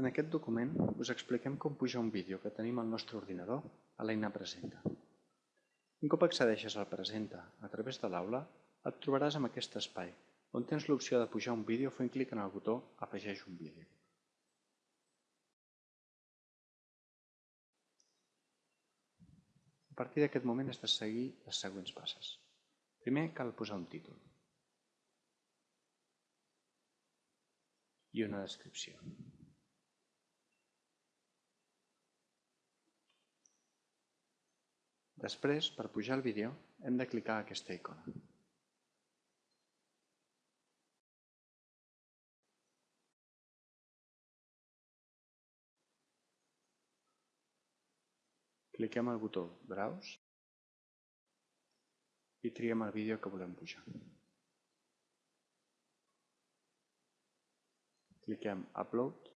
En aquest document us expliquem com pujar un vídeo que tenim al nostre ordinador a l'eina Presenta. Un cop accedeixes al Presenta a través de l'aula, et trobaràs amb aquest espai, on tens l'opció de pujar un vídeo fent clic en el botó Afegeix un vídeo. A partir d'aquest moment has de seguir les següents passes. Primer cal posar un títol i una descripció. Després, per pujar el vídeo, hem de clicar aquesta icona. Cliquem al botó Browse i triem el vídeo que volem pujar. Cliquem Upload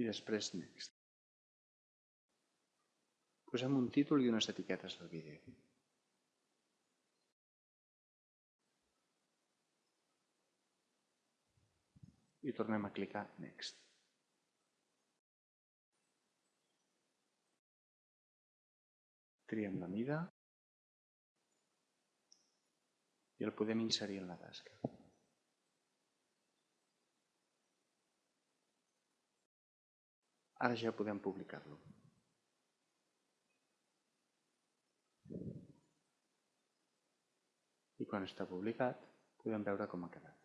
i després Next. Posem un títol i unes etiquetes del vídeo. I tornem a clicar Next. Triem la mida i el podem inserir en la tasca. Ara ja podem publicar-lo. I quan està publicat podem veure com ha quedat.